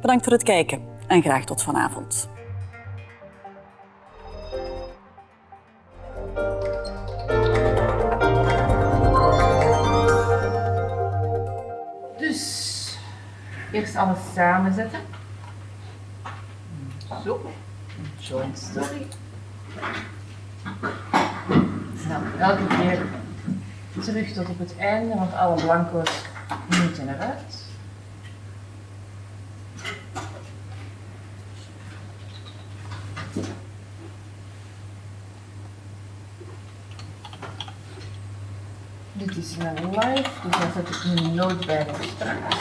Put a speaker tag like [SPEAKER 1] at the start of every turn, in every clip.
[SPEAKER 1] Bedankt voor het kijken en graag tot vanavond.
[SPEAKER 2] Dus eerst alles samenzetten. Zo, joint story. Dan elke keer terug tot op het einde, want alle blanco's moeten eruit. Dit is mijn live, dus daar zet ik een noot bij voor straks.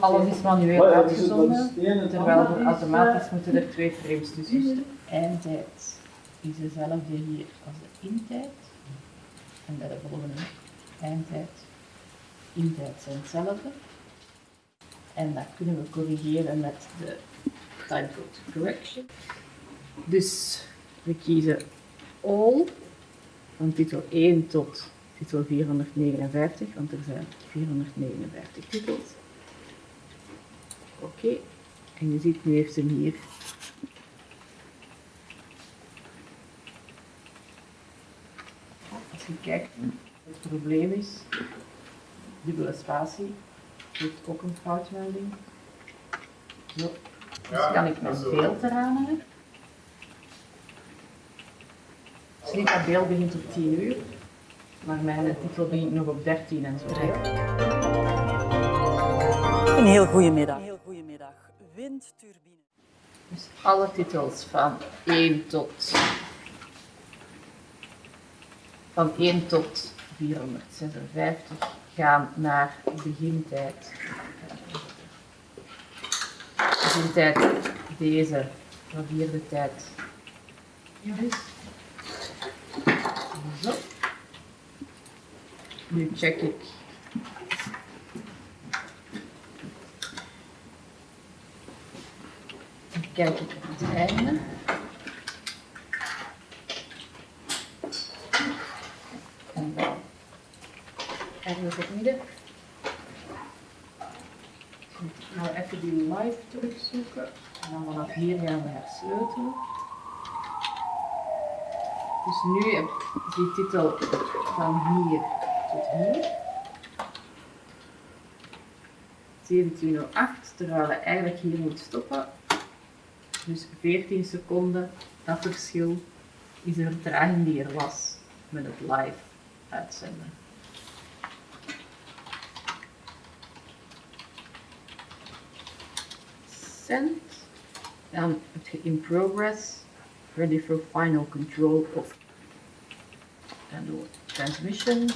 [SPEAKER 2] Alles is manueel uitgezonden, terwijl we automatisch moeten er twee frames tussen zitten. Eindtijd is dezelfde hier als de intijd. En bij de volgende eindtijd, intijd zijn hetzelfde. En dat kunnen we corrigeren met de timecode correction. Dus we kiezen all van titel 1 tot titel 459, want er zijn 459 titels. Oké, en je ziet nu heeft hem hier. Als je kijkt, het probleem is, dubbele spatie, heeft ook een foutmelding. Zo, dus kan ik mijn beeld eraan hebben. Slipa beeld begint op 10 uur, maar mijn titel begint nog op 13 en zo.
[SPEAKER 1] Een heel goede middag. Een heel goede middag. Windturbine.
[SPEAKER 2] Dus alle titels van 1 tot, van 1 tot 456 gaan naar begintijd. Begintijd deze, van vierde tijd. Dus. Zo. Nu check ik Dan kijk ik op het einde. En dan ergens op het midden. Nou even die live terugzoeken. En dan vanaf hier gaan we hersleutelen. Dus nu heb ik die titel van hier tot hier. 1708, terwijl we eigenlijk hier moet stoppen. Dus 14 seconden, dat verschil is de vertraging die er was met het live uitzenden. Send. Dan heb je in progress, ready for final control of. En door transmission.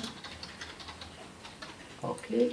[SPEAKER 2] Oké.